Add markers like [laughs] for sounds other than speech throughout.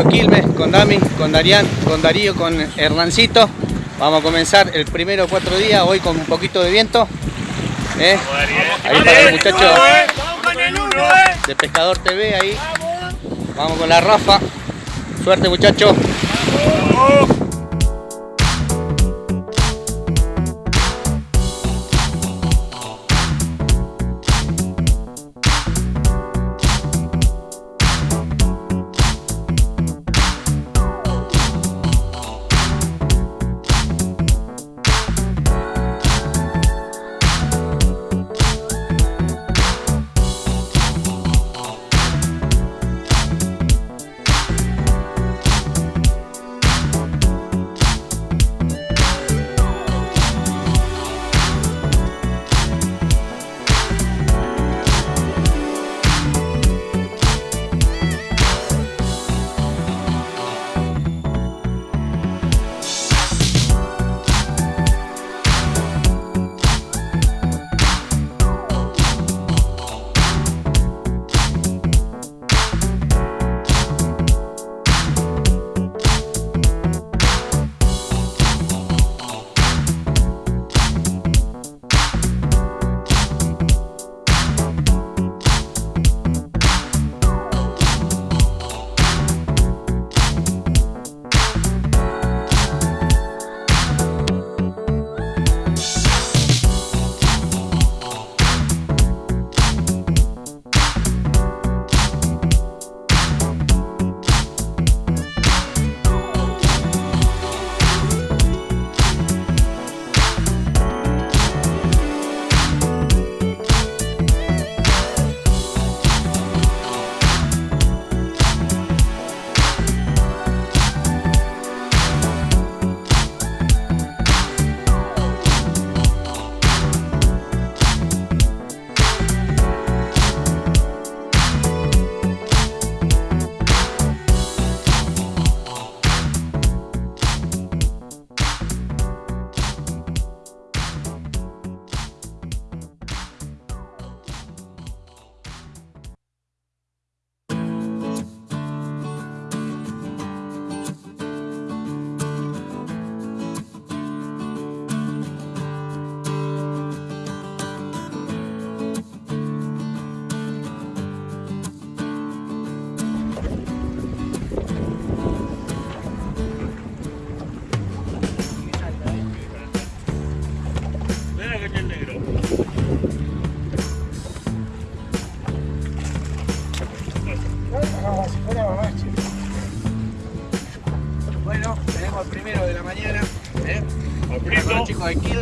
Quilmes, con Dami, con Darían, con Darío, con Hernancito. Vamos a comenzar el primero cuatro días, hoy con un poquito de viento. ¿eh? Ahí para los muchachos de Pescador TV, ahí. Vamos con la Rafa. Suerte muchachos.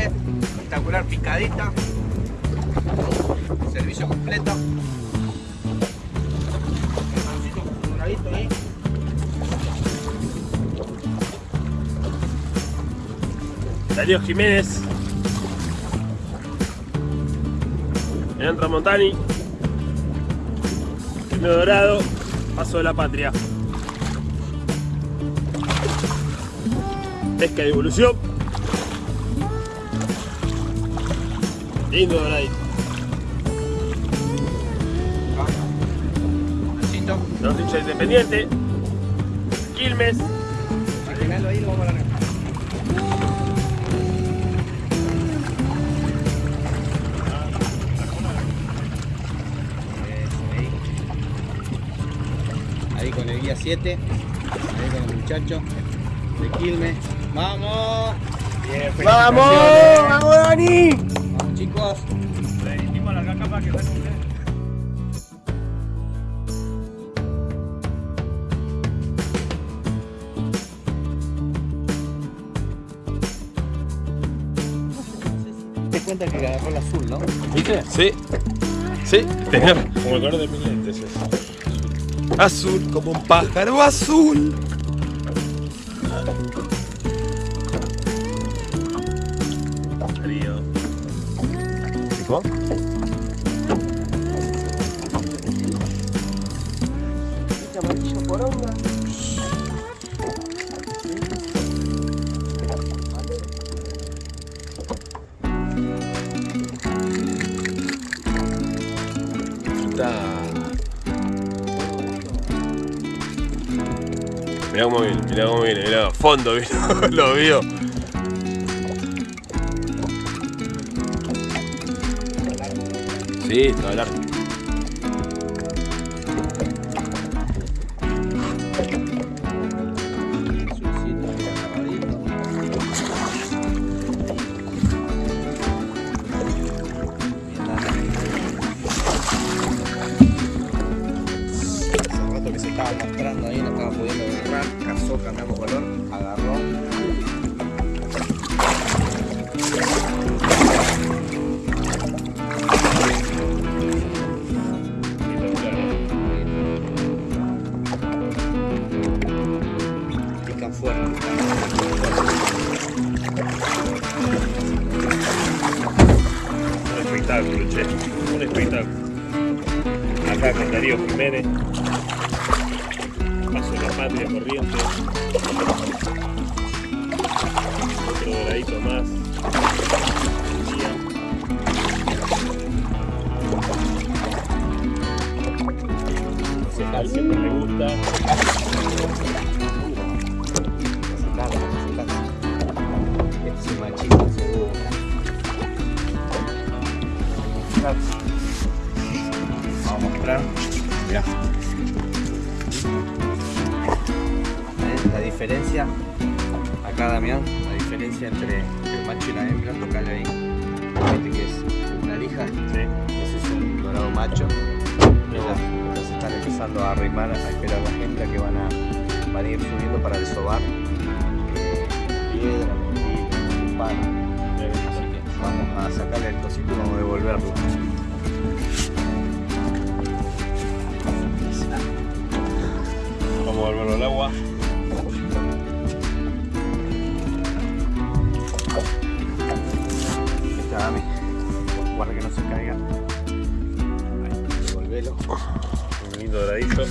Espectacular picadita. Servicio completo. Doradito ahí. Darío Jiménez. Hernán Tramontani. Primero Dorado. Paso de la Patria. Pesca de evolución. Lindo doradito. Los hinchas independiente. Quilmes. Agregalo ahí lo vamos a largar. Ahí. Con el guía 7, ahí con los muchachos de Quilmes. ¡Vamos! ¡Vamos! felicitaciones. ¡Vamos, Dani! ¡Vamos chicos! Te cuenta que agarró el azul, ¿no? ¿Viste? Sí. Sí, tenía como el color de mis lentes eso. Azul como un pájaro azul. Está. Mirá cómo viene, mirá cómo viene, mirá, fondo, [laughs] ¿viste? lo vio. Todo largo. Hace rato que se estaba mostrando ahí, no estaba pudiendo agarrar, cazó, cambiamos color, patria corriente. Otro doradito más. Siempre me gusta. Machito seguro. Vamos a mostrar. Mirá. Diferencia. Acá Damián, la diferencia entre el macho y la hembra, tocale ahí. Este que es una lija, Sí. ese es un dorado macho. Ya se están empezando a arrimar, a esperar las hembras que van a, van a ir subiendo para desovar. Piedra, mentira, palo. Así que vamos a sacarle el cosito y vamos a devolverlo. Vamos a volverlo al agua. Dami. Guarda que no se caiga. Ahí, devolvelo. Un lindo doradito.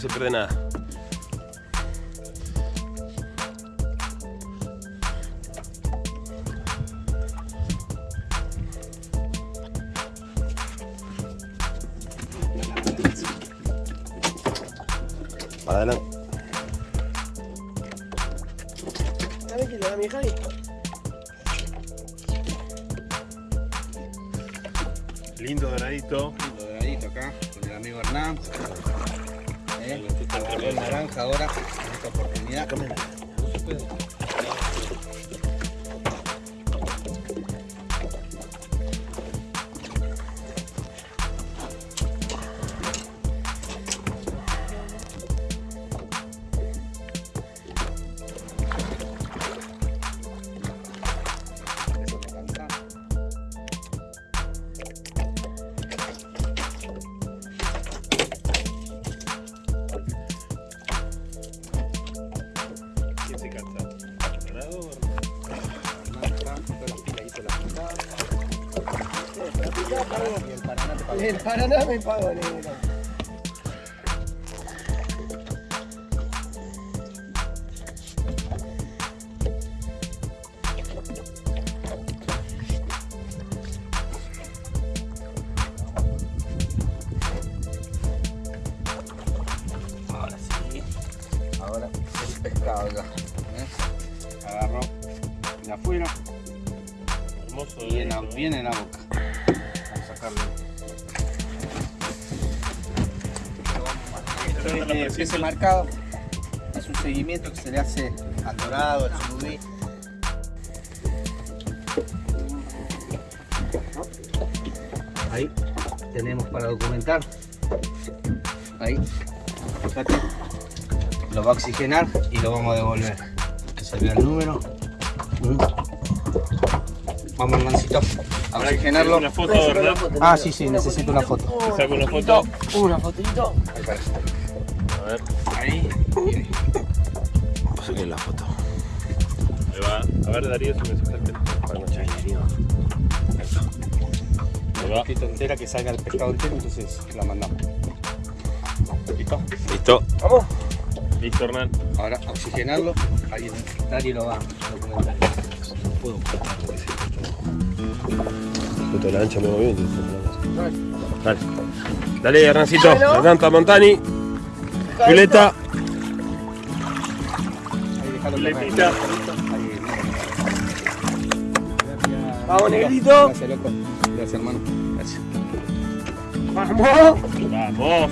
Se pierde nada. Para adelante. ¿Sabes que le da mi Javi? Lindo doradito. Lo doradito acá, con el amigo Hernán. ¿Eh? El naranja ahora, en esta oportunidad. En el Paraná me negro. Ahora sí. Ahora el pescado ya. ¿ves? Agarró de afuera Hermoso. y en la, bien en la boca. Esto es ese marcado. Es un seguimiento que se le hace al dorado, al surubí. Ahí tenemos para documentar. Ahí. Fíjate. Lo va a oxigenar y lo vamos a devolver. Que se vea el número. Vamos, hermancito, a oxigenarlo. Una foto, ¿verdad? Ah, sí, sí, necesito una foto. Te saco una foto. Una fotito. Ahí para. A ver, Ahí. y ahí. saqué la foto. Ahí va. A ver, Darío, si me sacas el Para no echar Ahí Un va. poquito entera que salga el pescado entero, entonces la mandamos. ¿Listo? Listo. Vamos. Listo, Hernán. Ahora a oxigenarlo. Ahí Dari lo va a documentar. No puedo ocultar porque sí. Foto de la ancha, voy bien. Dale. Dale, Hernancito. Bueno. Hernán Tamontani. Gracias. Vamos, negrito. Gracias, loco. Gracias, hermano. Gracias. Vamos. Vamos.